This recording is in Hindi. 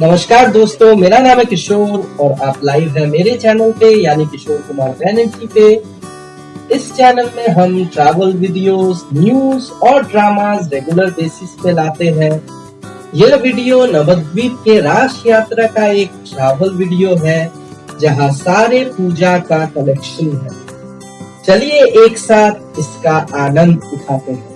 नमस्कार दोस्तों मेरा नाम है किशोर और आप लाइव हैं मेरे चैनल पे यानी किशोर कुमार बैनर्जी पे। इस चैनल में हम ट्रैवल वीडियोस, न्यूज़ और ड्रामास रेगुलर बेसिस पे लाते हैं। यह वीडियो नवद्वीप के राश यात्रा का एक ट्रैवल वीडियो है जहाँ सारे पूजा का कलेक्शन है। चलिए एक साथ इसका आनंद उठाते हैं।